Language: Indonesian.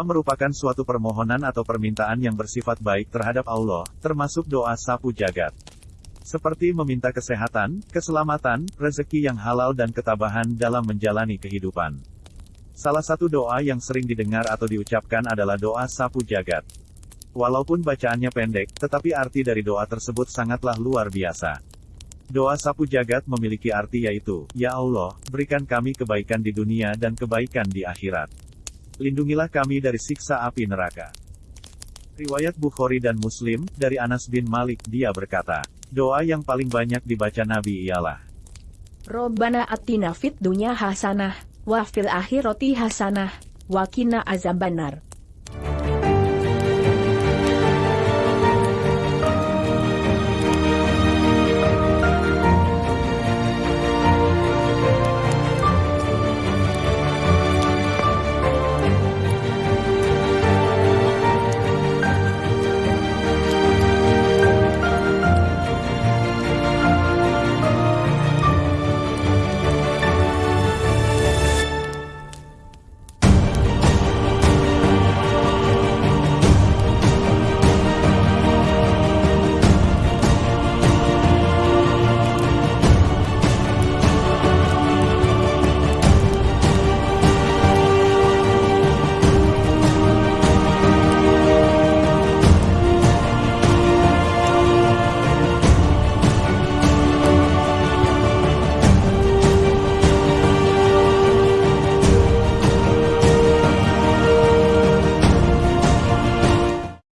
Merupakan suatu permohonan atau permintaan yang bersifat baik terhadap Allah, termasuk doa sapu jagat. Seperti meminta kesehatan, keselamatan, rezeki yang halal dan ketabahan dalam menjalani kehidupan. Salah satu doa yang sering didengar atau diucapkan adalah doa sapu jagat. Walaupun bacaannya pendek, tetapi arti dari doa tersebut sangatlah luar biasa. Doa sapu jagat memiliki arti yaitu, Ya Allah, berikan kami kebaikan di dunia dan kebaikan di akhirat lindungilah kami dari siksa api neraka. Riwayat Bukhari dan Muslim, dari Anas bin Malik, dia berkata, doa yang paling banyak dibaca Nabi ialah, Robbana atina fit dunya hasanah, wa fil akhirati hasanah, wa qina azabannar.